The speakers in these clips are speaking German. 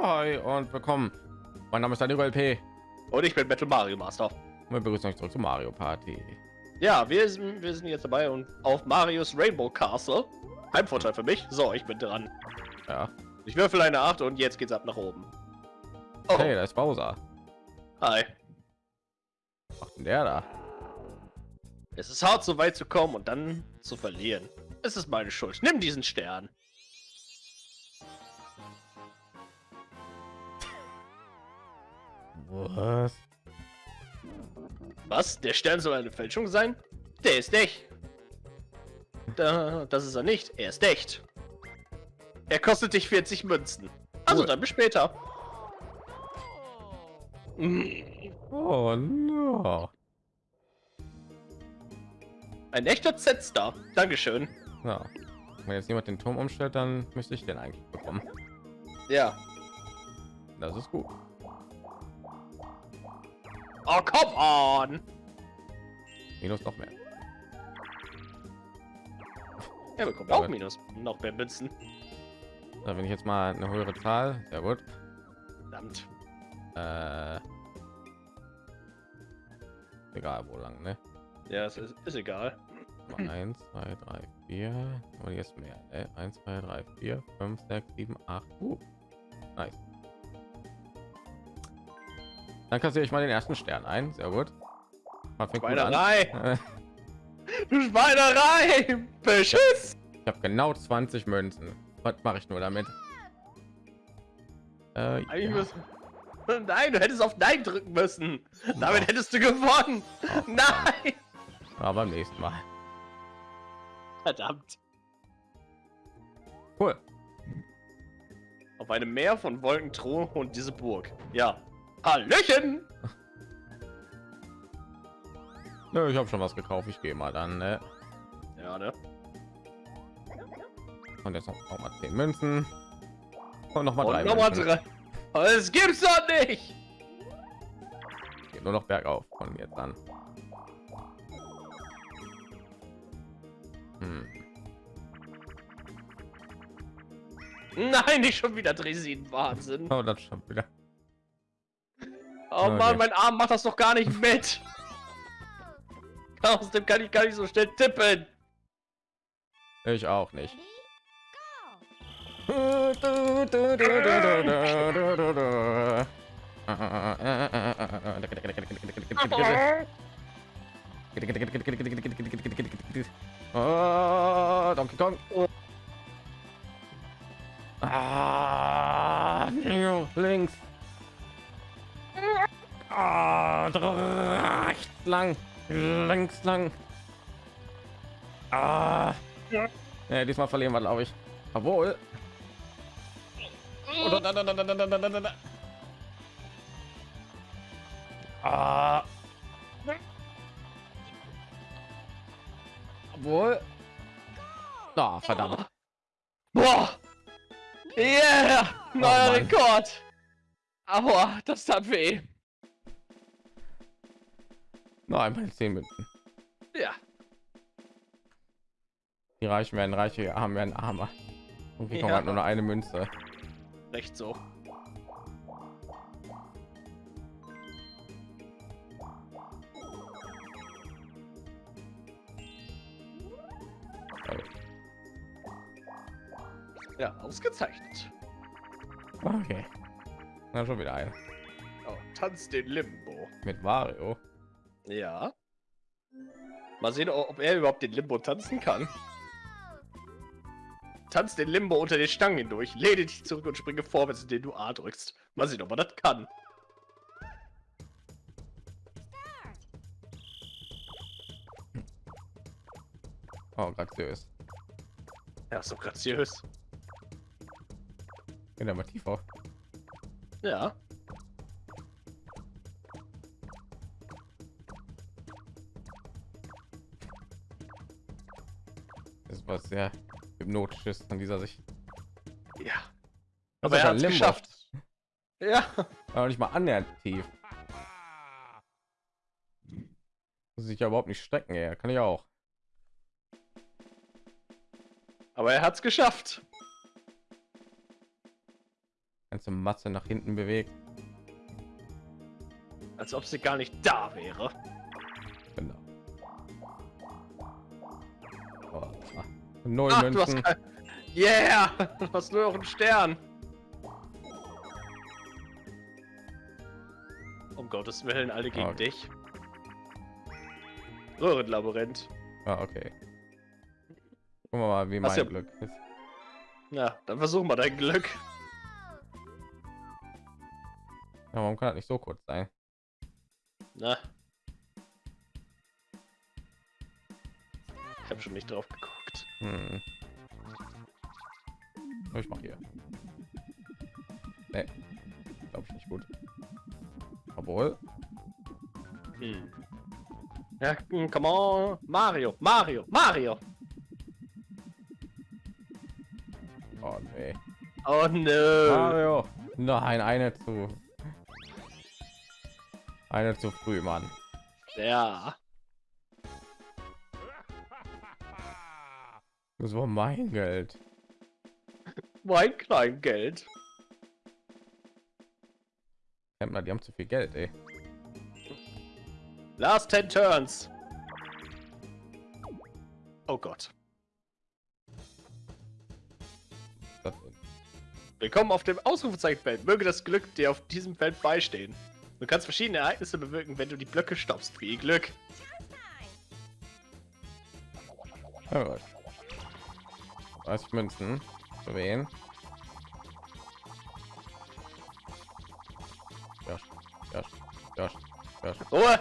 Ja, hi und willkommen. Mein Name ist Daniel LP. Und ich bin Metal Mario Master. Wir begrüßen euch zurück zu Mario Party. Ja, wir sind, wir sind jetzt dabei und auf Marios Rainbow Castle. Heimvorteil für mich. So, ich bin dran. Ja. Ich würfel eine 8 und jetzt geht's ab nach oben. Oh. Hey, da ist Bowser. Hi. Was denn der da? Es ist hart, so weit zu kommen und dann zu verlieren. Es ist meine Schuld. Nimm diesen Stern. Was? Was? Der Stern soll eine Fälschung sein? Der ist echt. Da, das ist er nicht. Er ist echt. Er kostet dich 40 Münzen. Also dann bis später. Oh no. Ein echter Z-Star. Dankeschön. Ja. Wenn jetzt jemand den Turm umstellt, dann müsste ich den eigentlich bekommen. Ja. Das ist gut. Oh, come on! Minus noch mehr. Er bekommt auch Minus. Noch mehr Münzen. Da wenn ich jetzt mal eine höhere Zahl. Sehr gut. Verdammt. Äh, egal wo lang, ne? Ja, es ist, ist egal. 1, 2, 3, 4. Und jetzt mehr. Ne? 1, 2, 3, 4, 5, 6, 7, 8. Uh, nice. Dann kassiere ich mal den ersten Stern ein. Sehr gut. Schweinerei! du Schweinerei! Beschiss! Ich habe genau 20 Münzen. Was mache ich nur damit? Äh, ja. Nein, du hättest auf Nein drücken müssen. Damit hättest du gewonnen. Oh, Nein! Aber beim nächsten Mal. Verdammt. Cool. Auf einem Meer von Wolken, Thron und diese Burg. Ja, Hallöchen! Nö, ich habe schon was gekauft. Ich gehe mal dann. Ne? Ja, ne? Und jetzt noch, noch mal 10 Münzen. Und noch mal drei. Noch mal drei. Es gibt's doch nicht. Geht nur noch bergauf von jetzt an. Hm. Nein, nicht schon wieder Dresin Wahnsinn. Oh, das schon wieder. Oh okay. Mann, mein Arm macht das doch gar nicht mit. Aus dem kann ich gar nicht so schnell tippen. Ich auch nicht. Oh, Donkey Kong. Ah, links. Ah, lang, links lang. Ah. Ja. ja diesmal verlieren wir, glaube ich. Obwohl. Ah. Obwohl. Oh, verdammt. Boah. Yeah, neuer oh, Rekord. Aber das tat weh. Noch einmal zehn Minuten. Ja. Die Reichen werden reicher, die Armen werden armer. Und wir kommen halt nur noch eine Münze. Recht so. Ja, ausgezeichnet. Okay. Na schon wieder ein. Oh, tanz den Limbo. Mit Mario. Ja. Mal sehen, ob er überhaupt den Limbo tanzen kann. Tanz den Limbo unter den Stangen hindurch, lehne dich zurück und springe vorwärts, indem du A drückst. Mal sehen, ob er das kann. Oh, graziös. Ja, so graziös. In der mal tiefer. Ja. Was sehr hypnotisches an dieser Sicht. Ja. Aber er hat geschafft. Ja. Aber nicht mal annähernd tief. Muss sich ja überhaupt nicht strecken, er kann ich auch. Aber er hat es geschafft. ganze Masse nach hinten bewegt. Als ob sie gar nicht da wäre. Null Ach, du hast Münzen. kein... Yeah! Du hast nur noch einen Stern. Um Gottes Willen, alle gegen Okay. dich. Röhrenlabyrinth. Ah, okay. Gucken wir mal, wie Hast mein ja- Glück ist. Na, dann versuch mal dein Glück. Ja, warum kann das nicht so kurz sein? Na. Ich habe schon nicht drauf geguckt. Hm. Ich mach hier. Nee. Glaube ich nicht gut. Obwohl. Hm. Ja, hm, come on. Mario, Mario, Mario. Oh nee. Oh no. Mario. Nein, eine zu. Eine zu früh, Mann. Ja. Das war mein Geld. Mein Kleingeld. Händler, die haben zu viel Geld, ey. Last 10 Turns. Oh Gott. Willkommen auf dem Ausrufezeichenfeld. Möge das Glück dir auf diesem Feld beistehen. Du kannst verschiedene Ereignisse bewirken, wenn du die Blöcke stoppst. Viel Glück. gut. 30 Münzen. Für wen? Ruhe.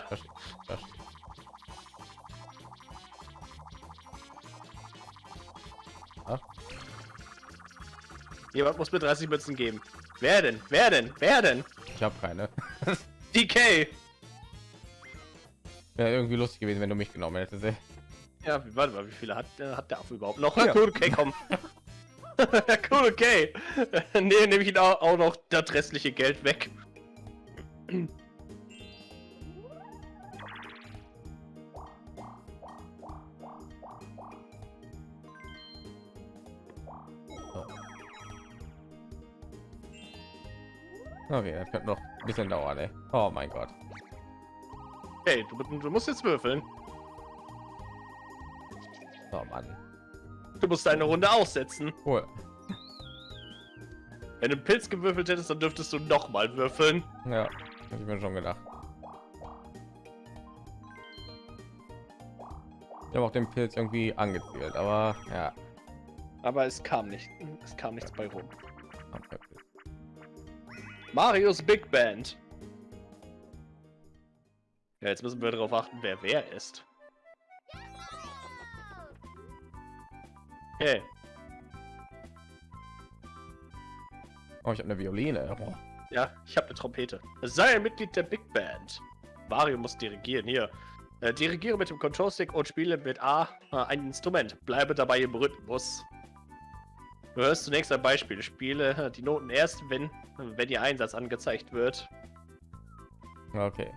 Ah, Jemand muss mir 30 Münzen geben. Wer denn? Wer denn? Wer denn? ich habe keine. DK. Wäre irgendwie lustig gewesen, wenn du mich genommen hättest. Ja, wie- warte mal, wie viele hat, äh, hat der Affe überhaupt noch? Ja. Cool, okay, komm. cool, okay. nee, nehme ich ihn auch, auch noch das restliche Geld weg. Okay, das könnte noch ein bisschen dauern, ey. Oh mein Gott. Hey, du, du musst jetzt würfeln. Mann. Du musst deine Runde aussetzen. Cool. Wenn du einen Pilz gewürfelt hättest, dann dürftest du noch mal würfeln. Ja, hab ich mir schon gedacht. Ich habe auch den Pilz irgendwie angezielt, aber ja. Aber es kam nicht. Es kam nichts bei rum. okay. Marios Big Band. Ja, jetzt müssen wir darauf achten, wer wer ist. Hey, Oh, ich habe eine Violine. Oh. ja, ich habe eine Trompete. Sei ein Mitglied der Big Band. Mario muss dirigieren. Hier. Äh, dirigiere mit dem Control Stick und spiele mit A äh, ein Instrument. Bleibe dabei im Rhythmus. Du hörst zunächst ein Beispiel. Spiele äh, die Noten erst, wenn, wenn ihr Einsatz angezeigt wird. Okay.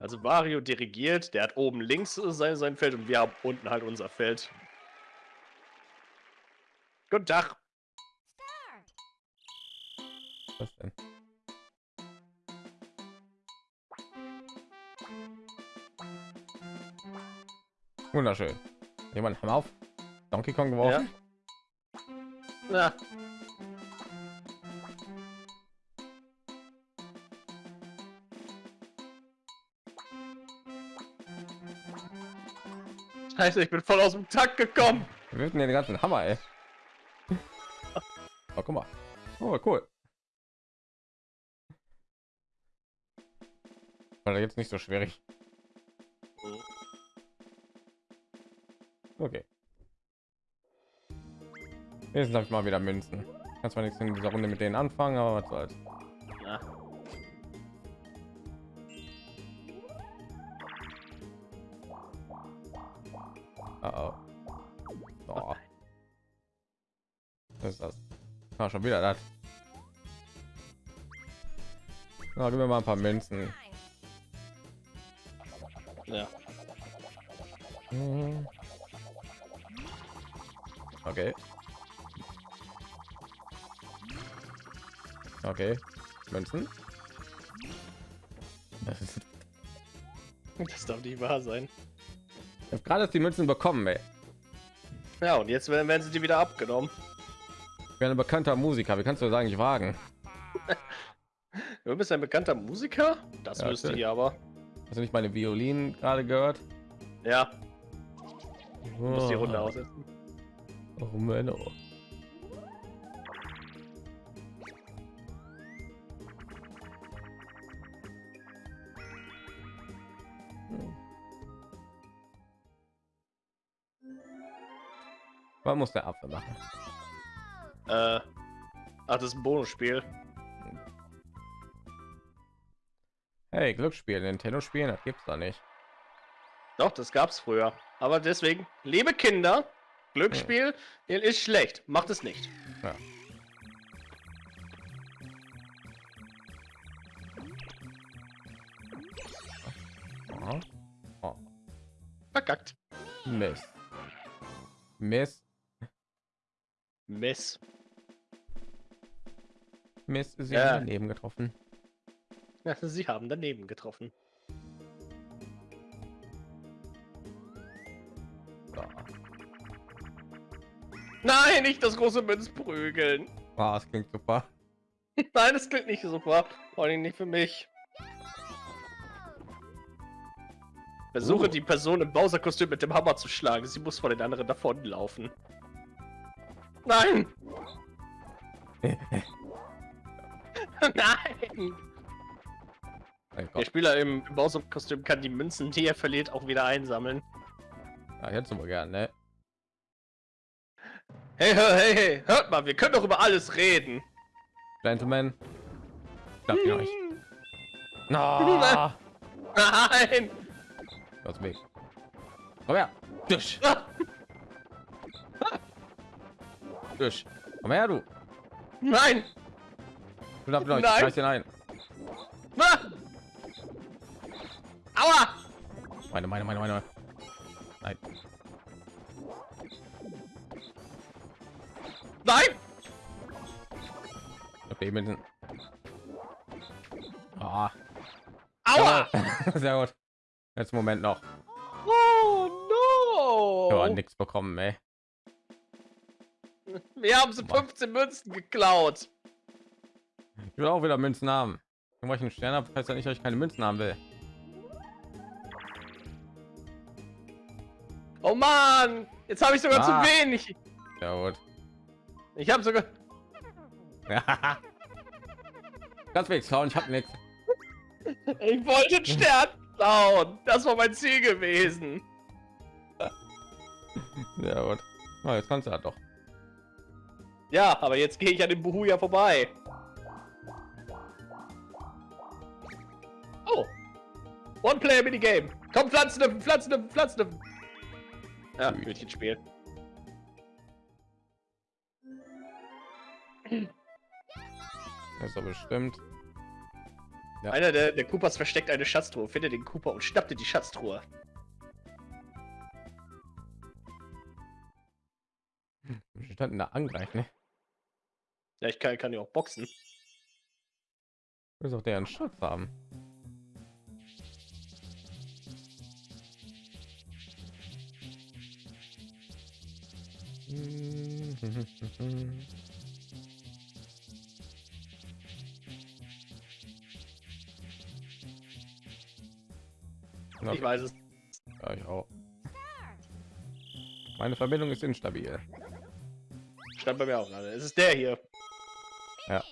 Also Mario dirigiert, der hat oben links sein, sein Feld und wir haben unten halt unser Feld. Guten Tag. Was denn? Wunderschön. Jemand Hammer auf Donkey Kong geworfen? Na. Scheiße, ich bin voll aus dem Takt gekommen. Wir wirken ja den ganzen Hammer, ey. Guck mal. Oh, cool. War jetzt nicht so schwierig. Okay. Jetzt habe ich mal wieder Münzen. Kann zwar nichts in dieser Runde mit denen anfangen, aber was soll's. Ah, schon wieder das. Na, gib mir mal ein paar Münzen. Ja. Hm. Okay. Okay. Münzen. Das darf nicht wahr sein. Ich habe gerade die Münzen bekommen, ey. Ja, und jetzt werden werden sie die wieder abgenommen. Ich bin ein bekannter Musiker. Wie kannst du sagen, ich wagen? Du bist ein bekannter Musiker? Das Ja, wüsste natürlich. ich aber. Hast du nicht meine Violinen gerade gehört? Ja, du musst die Runde Oh. aussetzen. Oh, Menno. Was muss der Apfel machen? Äh, ach, das ist ein Bonusspiel. Hey, Glücksspiel, Nintendo spielen, das gibt's da nicht. Doch, das gab's früher. Aber deswegen, liebe Kinder, Glücksspiel ist schlecht. Macht es nicht. Ja. Oh, Verkackt. Mist. Mist. Miss. Mist ist Ja. ja daneben getroffen. Ja, sie haben daneben getroffen. Nein, nicht das große Münzprügeln. Ah, das klingt super. Nein, das klingt nicht super. Vor allem nicht für mich. Versuche Uh. die Person im Bowser-Kostüm mit dem Hammer zu schlagen. Sie muss vor den anderen davonlaufen. Nein! Nein! Mein Der. Spieler im Bowser-Kostüm kann die Münzen, die er verliert, auch wieder einsammeln. Ja, jetzt aber gern, ne? Hey, hey, hey, hey, hört mal, wir können doch über alles reden. Gentlemen. Klappt ihr euch. Na, Nein! aus Weg. Komm her. Durch. Durch. Komm her, du. Nein! Nein. Reiß den ein. Ah! Aua! Meine, meine, meine, meine. Nein. Nein! Okay, mit den... Ah. Aua! Sehr gut. Jetzt Moment noch. Oh no! nichts bekommen, ey. Wir haben sie 15 Münzen geklaut. Ich will auch wieder Münzen haben. Weil ich einen Stern habe, heißt ja nicht, dass ich keine Münzen haben will. Oh Mann! Jetzt habe ich sogar Ah. zu wenig. Ja gut. Ich habe sogar. Ganz weg, schauen, ich habe nichts. Ich wollte einen Stern klauen. Das war mein Ziel gewesen. Ja gut. Oh, jetzt kannst du ja doch. Ja, aber jetzt gehe ich an dem Buhuja vorbei. One Player Minigame. Komm, Pflanzen Pflanzen Pflanzen. Ja. Hütchenspiel. Das ist doch bestimmt. Ja. Einer der, der Koopas versteckt eine Schatztruhe. Finde den Cooper und schnapp dir die Schatztruhe. Wir standen da angreifen. Ne? Ja, ich kann, kann ja auch boxen. Muss auch deren Schatz haben. Ich weiß es. ja, ich auch. Meine Verbindung ist instabil. Stand bei mir auch gerade. Es ist der hier. Ja.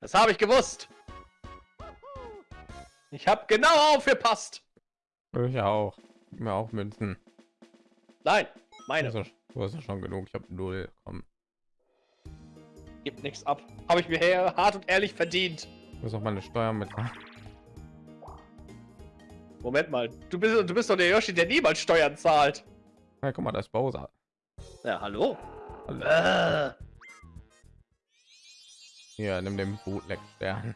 Das habe ich gewusst. Ich habe genau aufgepasst. Ich auch. Mir auch Münzen. Nein, meine. Also, du hast ja schon genug. Ich habe null. Komm, Gibt nichts ab. Habe ich mir her hart und ehrlich verdient. ich muss auch meine Steuern mit. Moment mal. Du bist, du bist doch der Yoshi, der niemals Steuern zahlt. Ja, guck mal, das ist Bowser. Ja, hallo. Hallo. Äh, Hier, nimm den Bootleg Stern.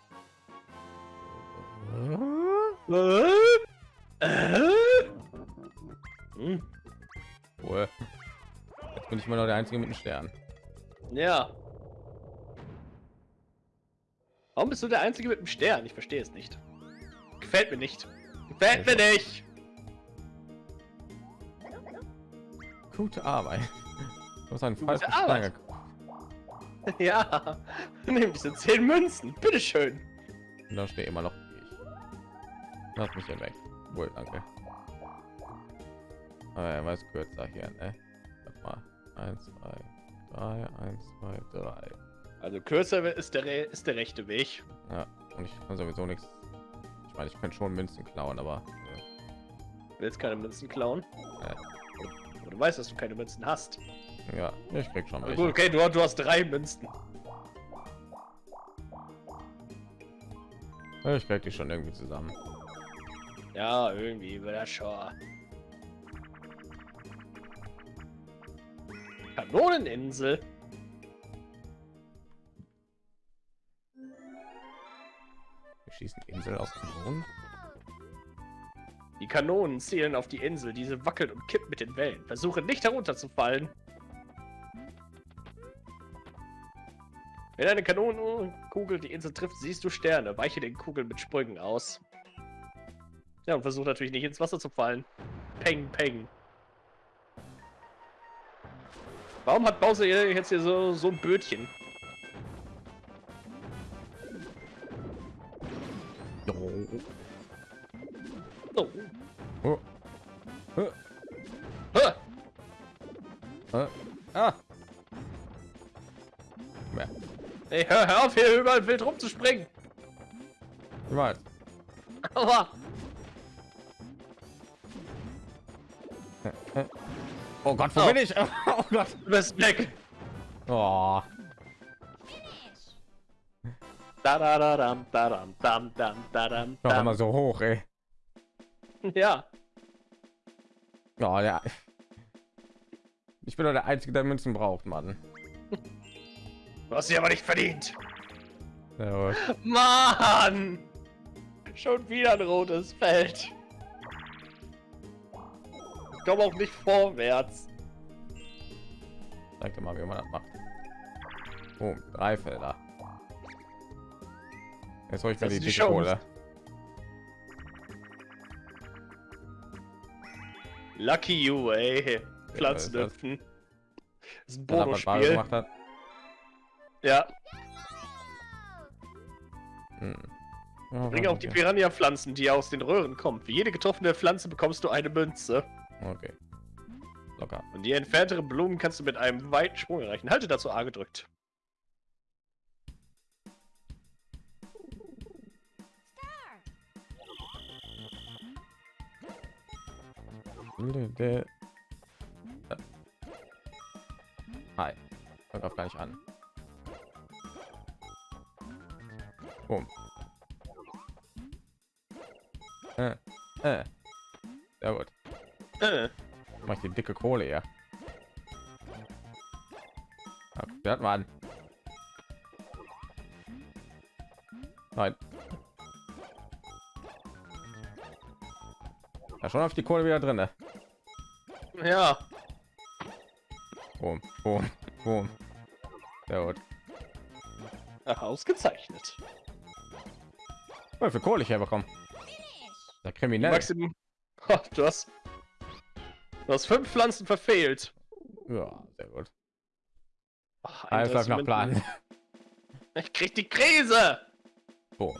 äh, äh? Hm, Cool. Jetzt bin ich immer noch der einzige mit dem Stern. ja. Warum bist du der Einzige mit dem Stern? Ich verstehe es nicht. Gefällt mir nicht. Gefällt mir nicht. Gute Arbeit. Du hast einen falschen. Stein. Ja. Nimm diese 10 Münzen. Bitteschön. Und Da steht immer noch ich. Lass mich hier weg. Wohl, danke. Aber er weiß kürzer hier, ne? Warte mal. Eins, zwei, drei, eins, zwei, drei. Also kürzer ist der, ist der rechte Weg. Ja, und ich kann sowieso nichts. Ich meine, ich kann schon Münzen klauen, aber äh, Willst keine Münzen klauen? Ja. Aber du weißt, dass du keine Münzen hast. ja, ich krieg schon gut, okay, du, du hast drei Münzen. Ich krieg die schon irgendwie zusammen. Ja, irgendwie wird das schon. Kanoneninsel. Wir schießen Insel aus Mond. Die Kanonen zielen auf die Insel. Diese wackelt und kippt mit den Wellen. Versuche nicht herunterzufallen. Wenn eine Kanonenkugel die Insel trifft, siehst du Sterne. Weiche den Kugeln mit Sprüngen aus. Ja, und versuch natürlich nicht ins Wasser zu fallen. Peng, peng. Warum hat Bowser jetzt hier so, so ein Bötchen? Oh. Oh. Oh. Ah. Ja, Ey, hör, hör auf, hier überall wild rumzuspringen. ich weiß. Aua. Oh Gott, wo Oh. bin ich? Oh Gott. Du bist weg. Oh. Da da da dam da dam dam dam da dam Noch immer so hoch, ey. Ja. Oh, ja. Ich bin doch der Einzige, der Münzen braucht, Mann. Du hast sie aber nicht verdient. Ja, Mann! Schon wieder ein rotes Feld. Komme auch nicht vorwärts. Zeig dir mal, wie man das macht. Oh, drei Felder. Jetzt hol ich mir die die. Kohle. Lucky you, ey. was Pflanzen ist das? ist ein Bonusspiel. Ja, Hm. Ja, bring auch die. Piranha-Pflanzen, die aus den Röhren kommen. Für jede getroffene Pflanze bekommst du eine Münze. Okay. Locker. Und die entferntere Blumen kannst du mit einem weiten Sprung erreichen. Halte dazu A gedrückt. Hi. Fang auf gar nicht an. Boom. Äh, äh. Sehr gut. Äh, Mach ich die dicke Kohle. Ja, Hört mal an. Nein. Ja, schon auf die Kohle wieder drin. Ne? ja. Boom, boom, boom. Sehr gut. Ach, ausgezeichnet. Wie viel Kohle ich herbekommen? Der Kriminell. Maximum. Ha, du hast. Du hast fünf Pflanzen verfehlt. Ja, sehr gut. Ach, Alles läuft nach 31 Plan. Ich krieg die Krise. Boom.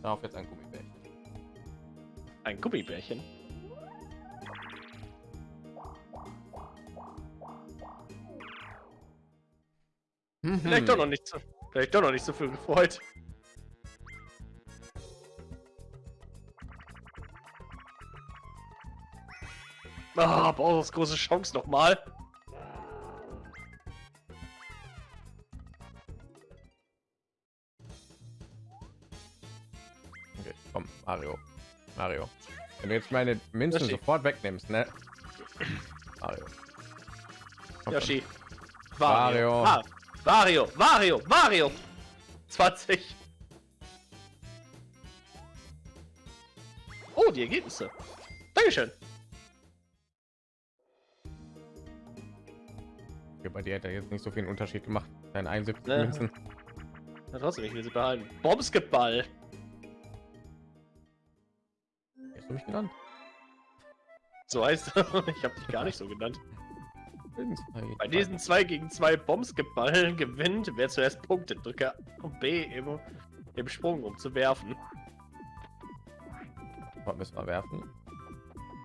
Darauf jetzt ein Gummibärchen. Ein Gummibärchen. Vielleicht Mhm. doch noch nicht so. Vielleicht doch noch nicht so viel gefreut. Ah, Bowser's große Chance nochmal. Okay, komm, Mario. Mario. Wenn du jetzt meine Münzen sofort wegnimmst, ne? Mario. Komm. Yoshi. Wario. Ah, Wario, Wario, Wario. 20. Oh, die Ergebnisse. Dankeschön. Bei dir er jetzt nicht so viel Unterschied gemacht. Dein 71 Ne. Münzen. Na, trotzdem, ich will sie behalten. Bombskipball. Hast du mich genannt? So heißt er. Ich habe dich gar nicht so genannt. Zwei, Bei diesen 2 gegen 2 Bombskipballen gewinnt, wer zuerst Punkte drücke B im, im Sprung, um zu werfen. Was müssen wir werfen?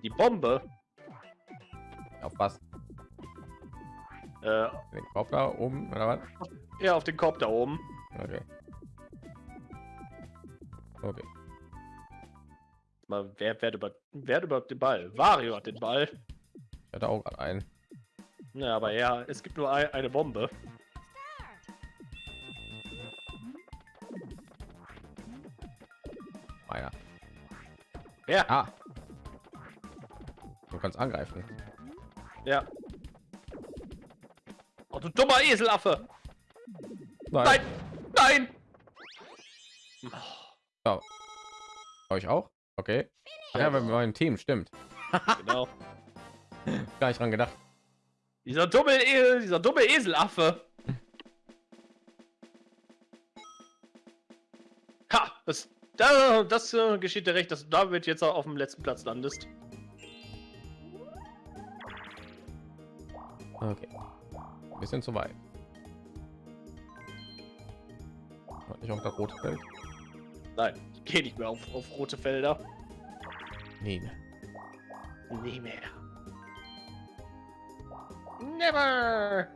Die Bombe Auf was? Äh, Den Kopf da oben oder was? ja, auf den Korb da oben. Okay. Okay. Mal, wer, wer, über, wer hat überhaupt den Ball? Wario hat den Ball. Ich hatte auch gerade einen. Ja, aber ja, es gibt nur ein, eine Bombe. Meiner. Wer? Ah. Du kannst angreifen. Ja. Oh, du dummer Eselaffe! Nein. Nein! Nein! So. Euch auch? Okay. Ach ja, wir haben ein Team, stimmt. Genau. Gar nicht dran gedacht. Dieser dumme, e dieser dumme Eselaffe. Ha! Das, da, das äh, geschieht dir recht, dass du damit jetzt auch auf dem letzten Platz landest. Okay. Bisschen zu weit. Hat nicht auf das rote Feld? Nein, ich gehe nicht mehr auf, auf rote Felder. Nee. ne. Nie mehr. Never!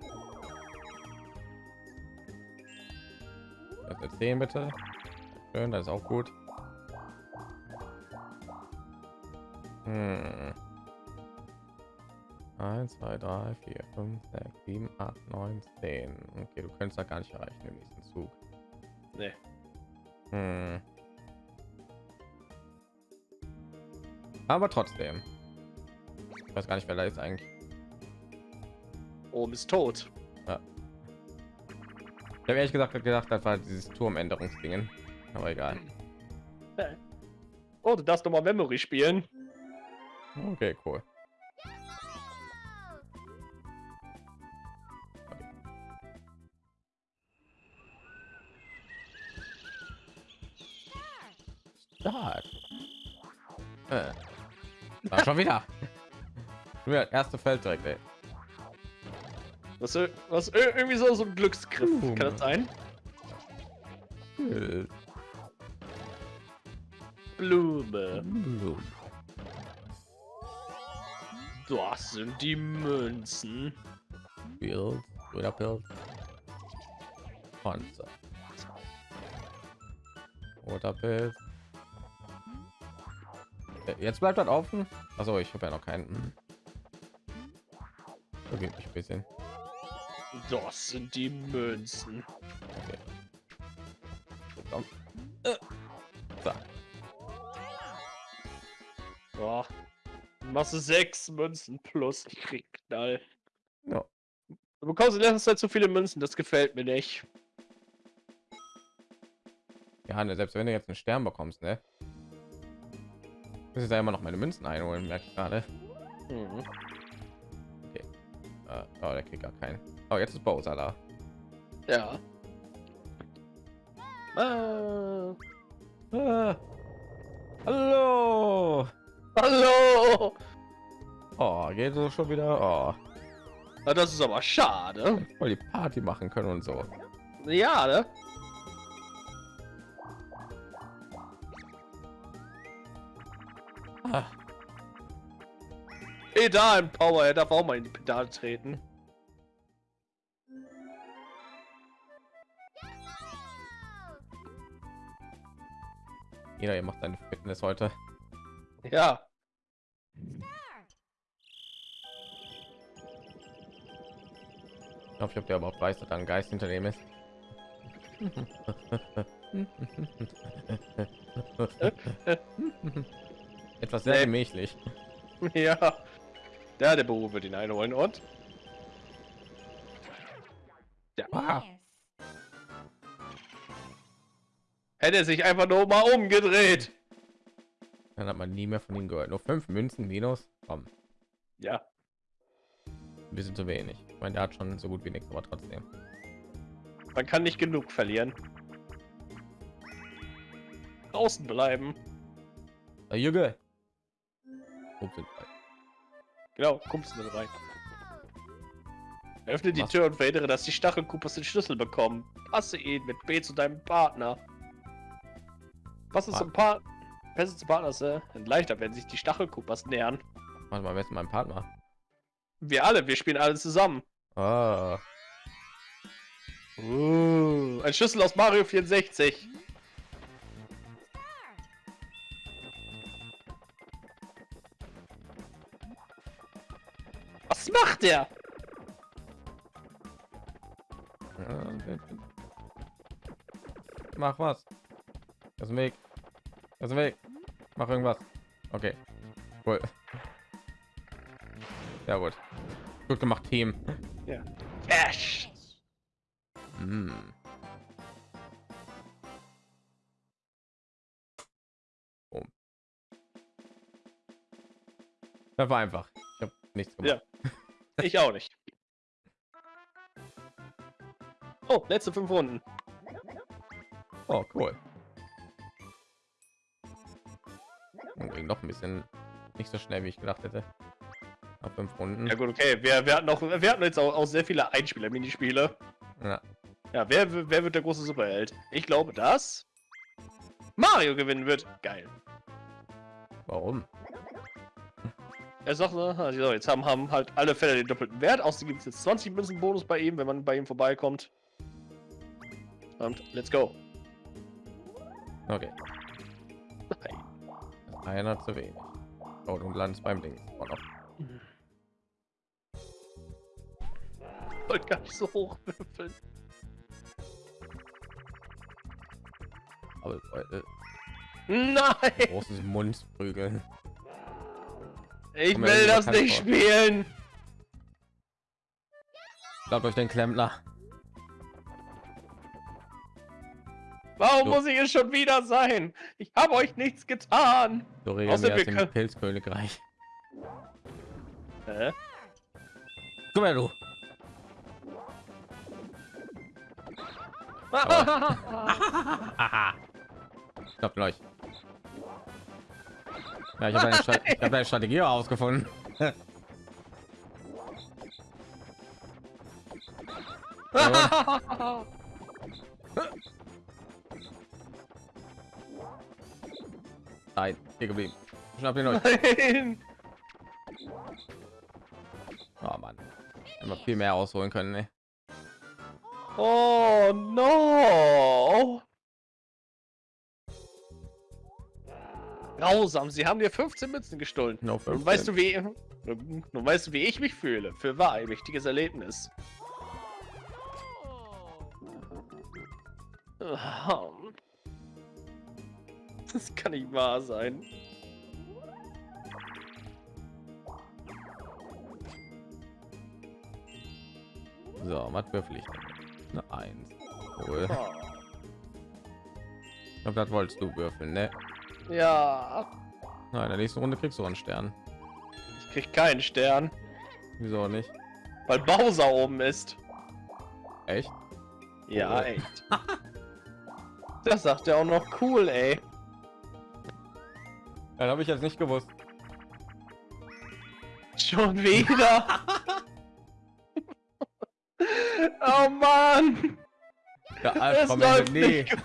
Das ist 10 bitte. Schön, das ist auch gut. Hm. 1, 2, 3, 4, 5, 6, 7, 8, 9, 10. Okay, du könntest da gar nicht erreichen im nächsten Zug. Nee. Hm. Aber trotzdem. Ich weiß gar nicht, wer da ist eigentlich. Oben ist tot. Ich habe ehrlich gesagt gedacht, das war dieses Turmänderungsdingen. Aber egal. Oh, du darfst noch mal Memory spielen. Okay, cool. Schon wieder. Wieder das erste Feld direkt, ey. Was, ir- was ir- irgendwie so, so ein Glücksgriff. Kann das sein? Äh, Blume. Das sind die Münzen. Pilz, oder Pilz. Panzer. Oder Pilz. Jetzt bleibt das offen. Also ich habe ja noch keinen. Da geht mich ein bisschen. Das sind die Münzen. Okay. Komm. Äh. So. Boah. Du sechs Münzen plus. Ich krieg Knall. Ja. Du bekommst in letzter Zeit zu viele Münzen, das gefällt mir nicht. Ja, ne, selbst wenn du jetzt einen Stern bekommst, ne? Muss ich da immer noch meine Münzen einholen, merke ich gerade. Mhm. Äh, oh, der kriegt gar keinen. Oh, jetzt ist Bowser da. Ja. Ah. Ah. Hallo! Hallo! Oh, geht so schon wieder. Oh, Na, das ist aber schade. voll die Party machen können und so. Ja, ne? Pedal Power, er darf auch mal in die Pedale treten. jeder ihr macht seine Fitness heute. Ja. Ich hoffe, ich ob der überhaupt weiß, dass da ein Geist hinter dem ist. Etwas sehr gemächlich. Ja. Der, der Beruf wird ihn einholen und. Ah, Hätte sich einfach nur mal umgedreht. dann hat man nie mehr von ihm gehört. Nur fünf Münzen minus. Komm. Ja. ein bisschen zu wenig. Ich meine, der hat schon so gut wie nichts, aber trotzdem. Man kann nicht genug verlieren. Draußen bleiben. Jüge. Ups, sind drei. Genau, kommst du rein. Öffne die Was? Tür und verhindere, dass die Stachelkupas den Schlüssel bekommen. Passe ihn mit B zu deinem Partner. Was ist zum Partner? Pässe zu Partner ist äh, leichter, wenn sich die Stachelkupas nähern. Warte mal, wer ist mein Partner? Wir alle, wir spielen alle zusammen. Ah, Uh, ein Schlüssel aus Mario 64. macht der? äh, Mach was. Das ist Weg. Das ist Weg. Mach irgendwas. Okay. Cool. Sehr gut. Gut gemacht, Team. Cash. Hm. Oh. Das war einfach. Ich habe nichts gemacht. Ich auch nicht. Oh, letzte fünf Runden. Oh, cool. Und ging noch ein bisschen nicht so schnell, wie ich gedacht hätte. Nach fünf Runden. Ja gut, okay. Wir, wir hatten auch, wir hatten jetzt auch, auch sehr viele Einspieler-Minispiele. Ja. Ja, wer, wer wird der große Superheld? Ich glaube, dass Mario gewinnen wird. Geil. Warum? Er sagt, ne, also jetzt haben, haben halt alle Fälle den doppelten Wert. Außerdem gibt es jetzt 20 Münzen Bonus bei ihm, wenn man bei ihm vorbeikommt. Und let's go. Okay. Einer zu wenig. Oh, du landest beim Ding. Oh, noch. Wollte gar nicht so hoch würfeln. Aber äh, Nein! großes Mundprügel. Ich Komm, will das nicht vor. spielen! Glaubt euch den Klempner. Warum So. muss ich es schon wieder sein? Ich habe euch nichts getan! So regeln Außer wir dem Pilzkönigreich. Hä? Komm her, du. Aha. Stoppt euch. Ja, ich habe eine, Stra ich hab eine Strategie ausgefunden. Nein, hier geblieben. Schnapp ihn euch. Nein! Oh Mann. Immer viel mehr ausholen können. Ne? Oh no! Grausam, sie haben dir 15 Münzen gestohlen. No Nun weißt du wie, nun weißt du wie ich mich fühle. Für wahr ein wichtiges Erlebnis. Das kann nicht wahr sein. So, was würfel ich? Eine Eins. Cool. Oh. Ich glaube, das wolltest du würfeln, ne? Ja, Nein, in der nächsten Runde kriegst du einen Stern. ich krieg keinen Stern, Wieso nicht? weil Bowser oben ist. Echt? Ja, Oh. echt. Das sagt er auch noch cool, ey. Dann habe ich jetzt nicht gewusst. Schon wieder. oh Mann. Der Es Albtraum läuft nie. nicht.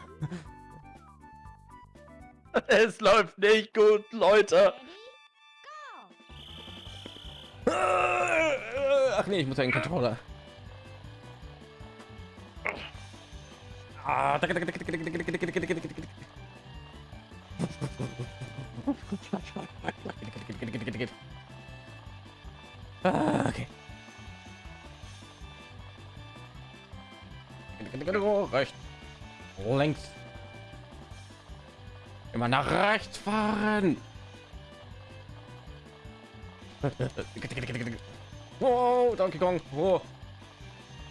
Es läuft nicht gut, Leute. Ach nee, ich muss den Controller. Ah, tick, Immer nach rechts fahren. Wow, Donkey Kong. Oh.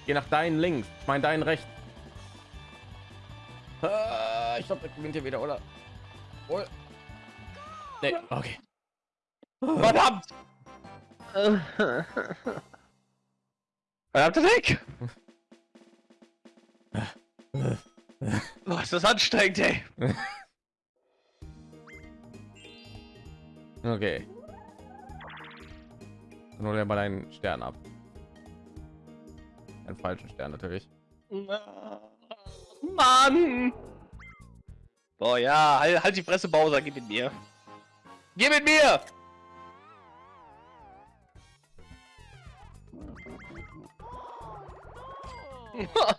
Geh nach deinen links. Ich meine deinen rechts. Ah, ich glaube, der gewinnt hier wieder, oder? Oh. Nee, okay. Verdammt. Verdammte weg! Boah, ist das anstrengend, ey. Okay. Nur der mal einen Stern ab. Einen falschen Stern natürlich. Mann! Boah, ja, halt, halt die Fresse, Bowser, gib mit mir. Geh mit mir!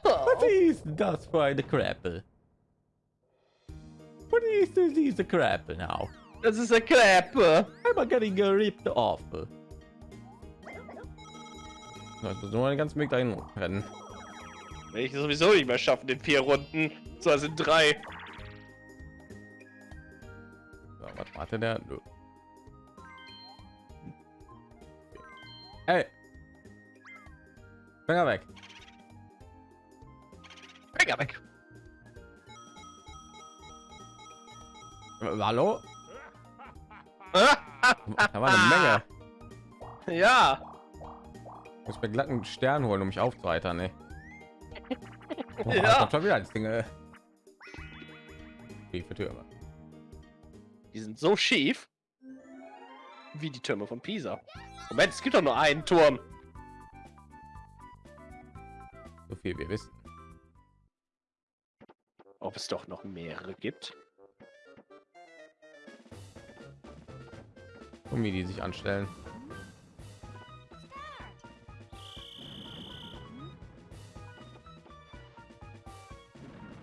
Was ist das für eine Krabbe? What is this crap now? Das ist eine Kreppe. I'm getting ripped off. Also nur einen ganzen Weg dahin rennen. Will ich sowieso nicht mehr schaffen in vier Runden. So sind drei. So, was warte der? Nö. Hey. Finger weg. Finger weg. Hallo? Ah, Da war eine Menge. Ja. Ich muss mir glatten Stern holen, um mich aufzuheitern, ne? Boah, Ja. schon wieder das Ding. Äh. Für Türme. Die sind so schief. Wie die Türme von Pisa. Moment, es gibt doch nur einen Turm. So viel wir wissen. Ob es doch noch mehrere gibt. Und wie die sich anstellen.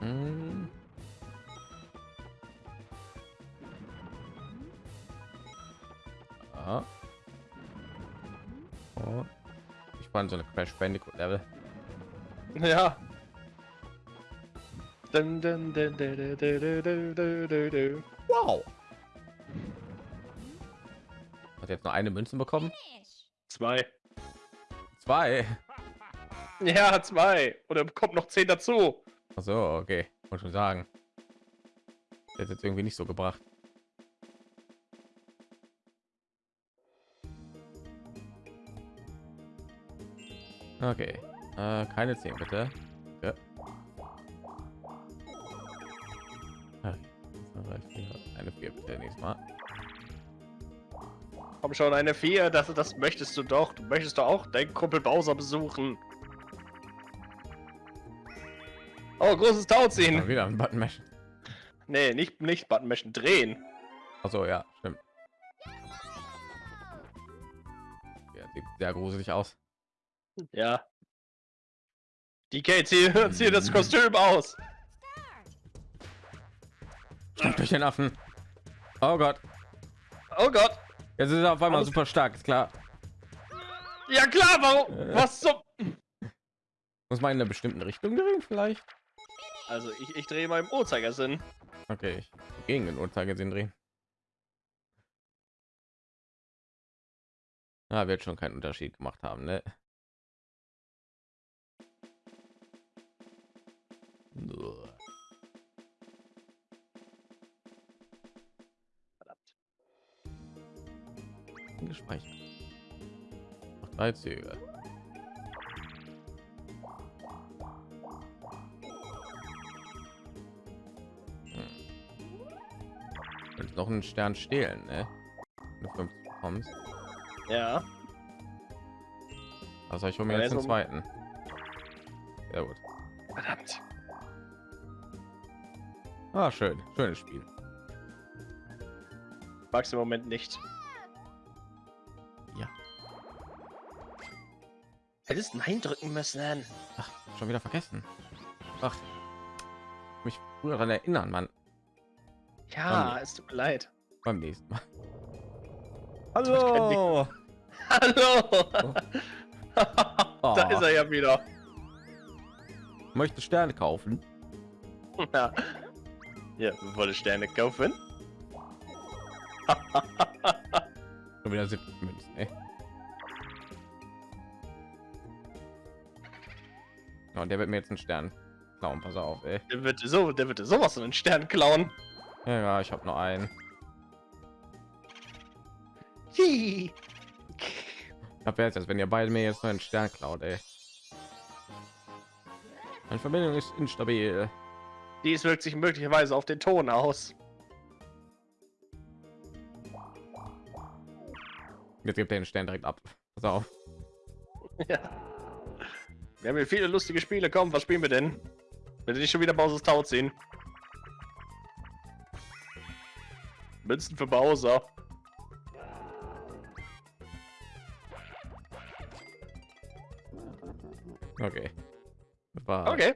Hm. Ah. Oh. Ich fand so eine Crash Bandicoot Level. Ja. Dun, Jetzt nur eine Münzen bekommen? Zwei. Zwei. Ja, zwei. Oder bekommt noch zehn dazu. Ach so, okay. Wollte schon sagen. Jetzt jetzt irgendwie nicht so gebracht. Okay. Äh, keine 10 bitte. Ja. Ah, vier. Eine 4 bitte nächstes Mal. Komm schon, eine vier. Das, das möchtest du doch. Du möchtest doch auch deinen Kumpel Bowser besuchen. Oh, großes Tauziehen. Mal wieder ein Button Mesh. Nee, nicht, nicht Button Mashen, drehen. Achso, ja, stimmt. Ja, sieht sehr gruselig aus. Ja. DK, zieh, zieh das Kostüm aus. Schnappt durch den Affen. Oh Gott. Oh Gott. Jetzt ist er auf einmal Alles- super stark, ist klar. Ja klar, warum? Äh. Was zum... Muss man in einer bestimmten Richtung drehen vielleicht? Also, ich, ich drehe mal im Uhrzeigersinn. Okay, ich gegen den Uhrzeigersinn drehen. Ah, wird schon keinen Unterschied gemacht haben, ne? Uah. Gespeichert. Noch drei Züge. Hm. Noch einen Stern stehlen, ne? Wenn du 50 bekommst. Ja. Also ich hole mir jetzt den um- zweiten. Sehr gut. Verdammt. Ah, schön. Schönes Spiel. Mag's im Moment nicht. Hättest Nein drücken müssen. Ach, schon wieder vergessen. Ach, mich früher daran erinnern, Mann. Ja, es tut mir leid. Beim nächsten Mal. Hallo. Hallo! Oh. da ist er ja wieder. Möchte Sterne kaufen? Ja. Ja, wollte Sterne kaufen? Schon wieder 70 und der wird mir jetzt einen Stern klauen. Pass auf, ey. Der wird so, der wird sowas von einen Stern klauen. Ja, ja ich habe nur einen. Ich habe jetzt, wenn ihr beide mir jetzt nur einen Stern klaut, ey. Eine Verbindung ist instabil. Dies wirkt sich möglicherweise auf den Ton aus. Jetzt gibt er den Stern direkt ab. Pass auf. Ja. Wir haben hier viele lustige Spiele. Komm, was spielen wir denn? Wenn sie nicht schon wieder Bowser's Tau ziehen. Münzen für Bowser. Okay. War Okay,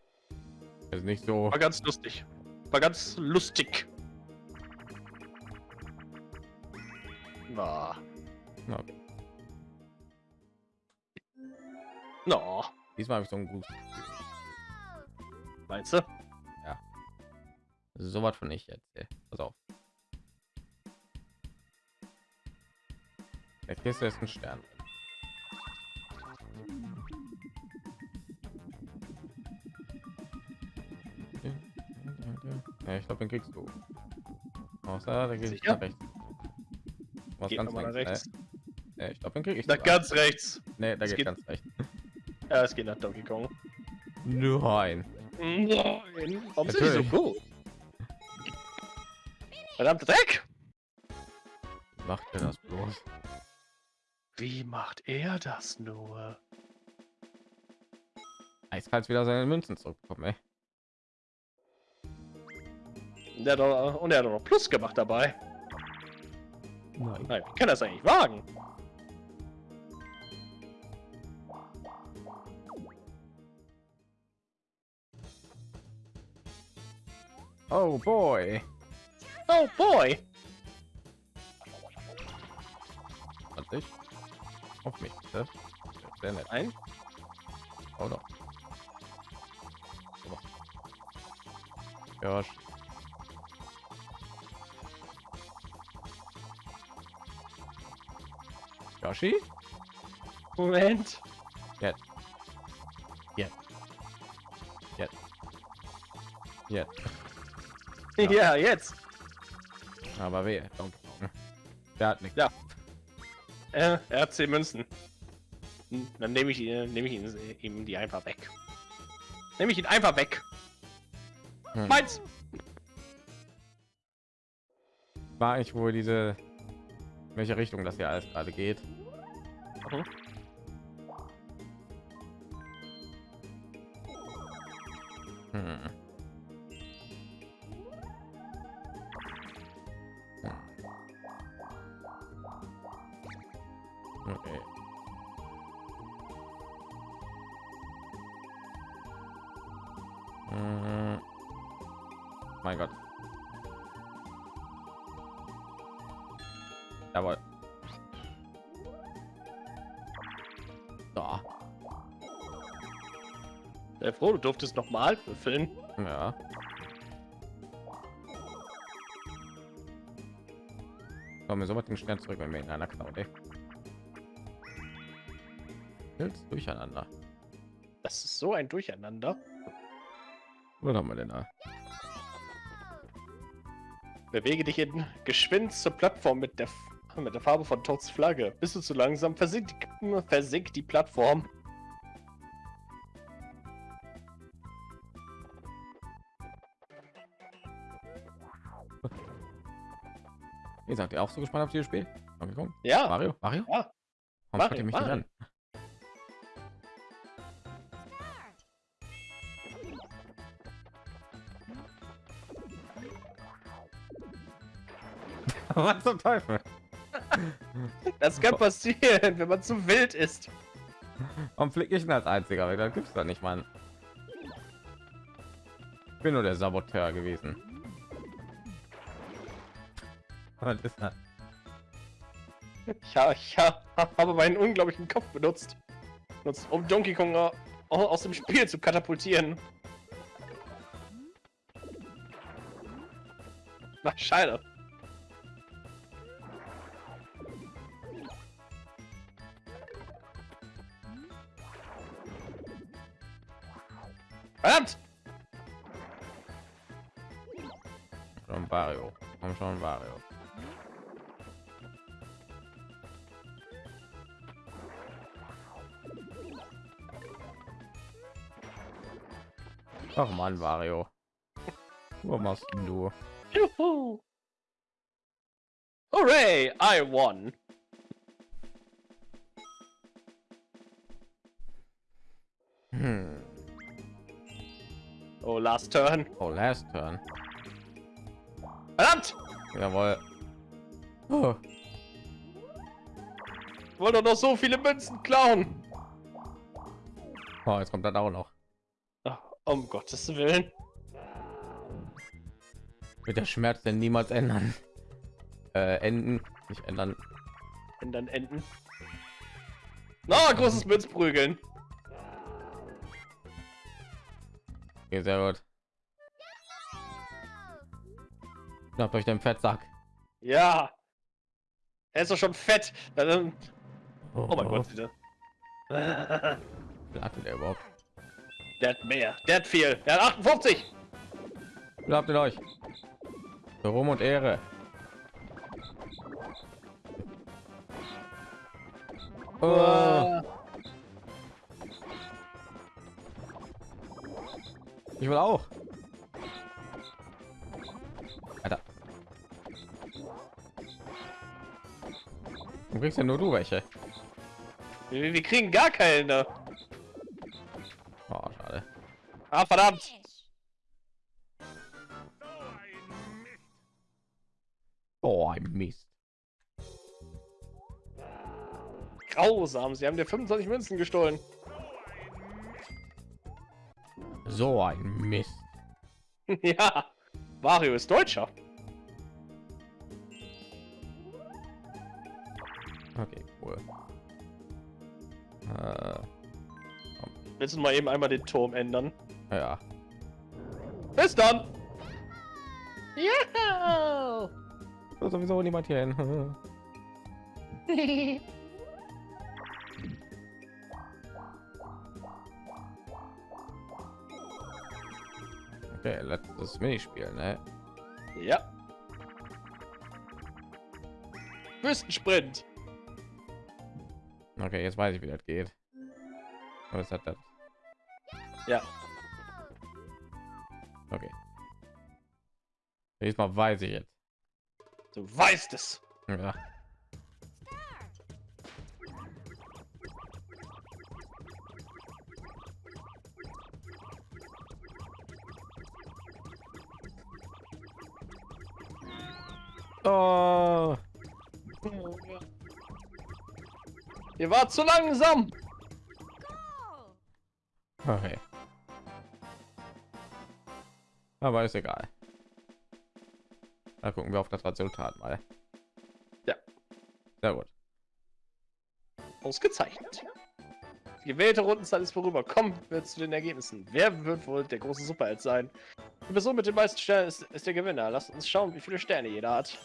also nicht so. war ganz lustig. War ganz lustig. Na, Okay. no, Diesmal habe ich so ein gutes meinst du? So was von ich jetzt. ey. Pass auf. Der Kiste ist ein Stern. Ja, ich glaube, den kriegst du. Außer, der geht nach rechts. Was Geht ganz nach links. rechts. Äh, äh, ich glaube, den krieg ich. Na, sogar. ganz rechts. Nee, da geht, geht- ganz rechts. Ja, es geht nach Donkey Kong. Nein. Nein. Warum sind die so gut? Verdammter Dreck! Macht er das bloß? Wie macht er das nur? Eiskalt wieder seine Münzen zurückbekommen, ey. Der hat doch, und er hat doch noch Plus gemacht dabei. Nein. Nein, wie kann das eigentlich wagen? Oh boy. Oh boy! Und ich? Auf mich, bitte. Sehr nett. Nein? Oh doch. So. Josh. Yoshi? Moment. Jetzt. Jetzt. Jetzt. Jetzt. Ja. Ja, jetzt. Aber. Donkey Kong. Der hat nichts. Ja. Äh, er hat 10 Münzen. Hm, Dann nehme ich, ihn- nehme ich ihn, ihm die einfach weg. Nehme ich ihn einfach weg. Hm. Meins! War ich wohl diese in welche Richtung das hier alles gerade geht. Mhm. Da. Sei froh, du durftest nochmal würfeln. Ja. Kommen wir so mit den Stern zurück, wenn wir in einer klauen, ey. Durcheinander. Das ist so ein Durcheinander. Was haben wir denn da? Bewege dich in geschwind zur Plattform mit der, Mit der Farbe von Toads Flagge. Bist du zu langsam, versinkt die, versinkt die Plattform. Ihr seid ihr auch so gespannt auf dieses Spiel? Ja, Mario? Mario? ja. Warum Mario, mich Mario. an? Was zum Teufel? Das kann passieren, wenn man zu wild ist. Warum fliege ich denn als einziger? Weil da gibt's da nicht, Mann. Ich bin nur der Saboteur gewesen. Was ist das? Ich, ha, ich ha, habe meinen unglaublichen Kopf benutzt, benutzt um Donkey Kong au- aus dem Spiel zu katapultieren. Ach, schade. Verdammt! Schon Wario. Komm schon, Wario. Ach man, Wario. Was machst du? Juhu. Hooray, I won. Last turn. Oh, last turn. Verdammt! Jawohl. Oh, wollte doch noch so viele Münzen klauen. oh, jetzt kommt das auch noch. Ach, um Gottes Willen. Wird der Schmerz denn niemals ändern? Äh, enden, nicht ändern. Dann enden. Na, großes Münzprügeln. Okay, sehr gut. Schnappt euch den Fettsack. Ja. Er ist doch schon fett. Oh, Oh mein Gott, bitte. Der Wie habt ihr überhaupt? hat mehr. Der hat viel. Der hat 58. Wie habt ihr euch? Für Ruhm und Ehre. Oh, ich will auch. Alter. Du kriegst ja nur du welche. Wir, wir kriegen gar keine. Oh, schade. Ah, verdammt. Oh, ein Mist. Grausam. Sie haben dir 25 Münzen gestohlen. So ein Mist. ja. Mario ist Deutscher. Okay, cool. Äh, Willst du mal eben einmal den Turm ändern? ja. Bis dann. Ja. Wird sowieso niemand hier hin. Okay, letztes Minispiel, ne? ja. Wüstensprint. Okay, jetzt weiß ich, wie das geht. Was hat das? Ja. Okay. Diesmal weiß ich jetzt. Du weißt es. Ja. Oh, Ihr wart zu langsam. okay. Aber ist egal. Da gucken wir auf das Resultat mal. Ja. Sehr gut. Ausgezeichnet. Die gewählte Rundenzeit ist vorüber. Kommen wir zu den Ergebnissen. Wer wird wohl der große Superheld sein? Die Person mit den meisten Sternen ist, ist der Gewinner. Lasst uns schauen, wie viele Sterne jeder hat.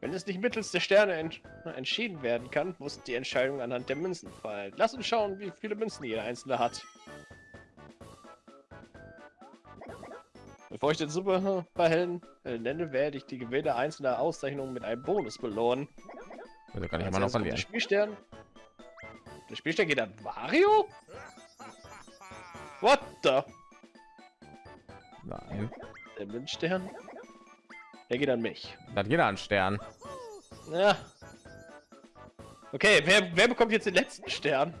Wenn es nicht mittels der Sterne ent entschieden werden kann, muss die Entscheidung anhand der Münzen fallen. Lasst uns schauen, wie viele Münzen jeder Einzelne hat. Bevor ich den Superhelden äh, nenne, werde ich die Gewinner einzelner Auszeichnungen mit einem Bonus belohnen. Also kann ich immer noch verlieren. Der Spielstern. Der Spielstern geht an Mario? What the? Nein. Der Münzstern? Der geht an mich. Da hat jeder einen Stern. Ja. Okay, wer, wer bekommt jetzt den letzten Stern?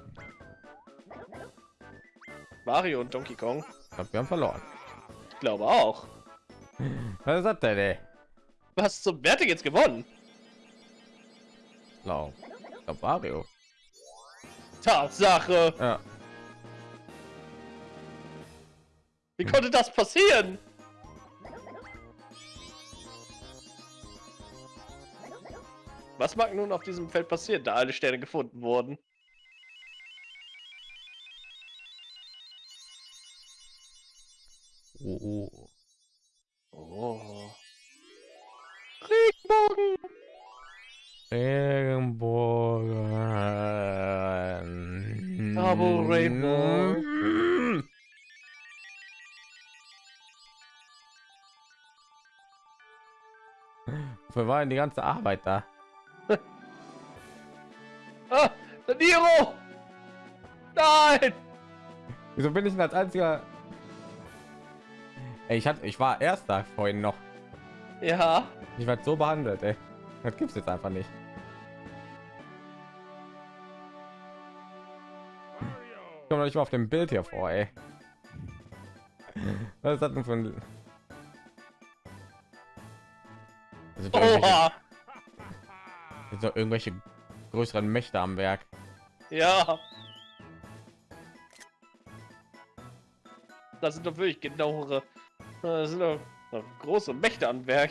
Mario und Donkey Kong? Ich glaub, wir haben verloren. Ich glaube auch. Was ist das denn? Was zum Wer hat denn jetzt gewonnen? Glaub Mario. Tatsache. Ja. Wie konnte das passieren? Was mag nun auf diesem Feld passieren, da alle Sterne gefunden wurden? Oh, oh. Oh. Regenbogen! Regenbogen. Double Rainbow. Wir waren die ganze Arbeit da. Ah, Niro! Nein! Wieso bin ich denn als einziger? Ey, ich hatte, ich war erster vorhin noch. Ja. Ich werde so behandelt, ey. Das gibt's jetzt einfach nicht. Ich komme nicht mal auf dem Bild hier vor, ey. Was ist das denn für sind doch irgendwelche, Oha. das sind doch irgendwelche größeren Mächte am Werk. Ja. Das sind doch wirklich genauere. Das sind doch große Mächte am Werk.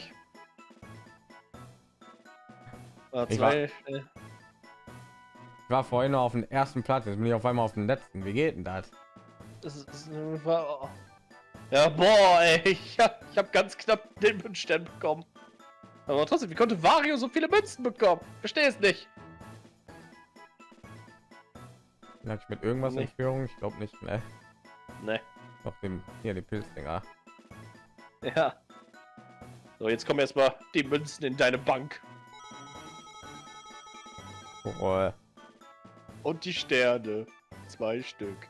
Äh, Ich zwei, äh, Ich war vorhin noch auf dem ersten Platz, jetzt bin ich auf einmal auf dem letzten. Wie geht denn das? das ist, das war- ja, boah, ey, ich hab, ich hab ganz knapp den Münzstern bekommen. Aber trotzdem, wie konnte Wario so viele Münzen bekommen? Verstehe es nicht. Lag ich mit irgendwas in Nee. Führung? Ich glaube nicht, ne? Ne, Auf dem hier die Pilzdinger. ja. So, jetzt kommen erstmal die Münzen in deine Bank. Oh, Und die Sterne. Zwei Stück.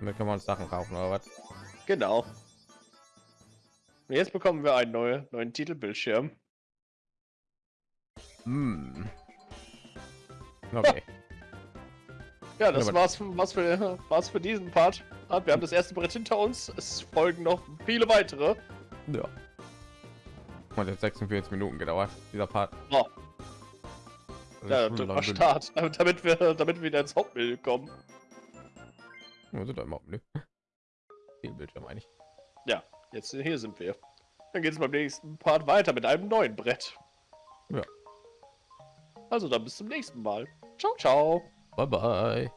damit können wir uns Sachen kaufen oder was? Genau. Und jetzt bekommen wir einen neuen, neuen Titelbildschirm. Hm. Okay. Ja, das Ja, war's, für, war's, für, war's für diesen Part. Wir haben das erste Brett hinter uns. Es folgen noch viele weitere. ja. Hat jetzt 46 Minuten gedauert, dieser Part. Ja. Das Ja, genug. Start, damit wir, damit wir wieder ins Hauptbild kommen. Wir sind doch immer ne? Viel Bildschirm eigentlich. Jetzt hier sind wir. Dann geht es beim nächsten Part weiter mit einem neuen Brett. Ja. Also dann bis zum nächsten Mal. Ciao, ciao. Bye bye.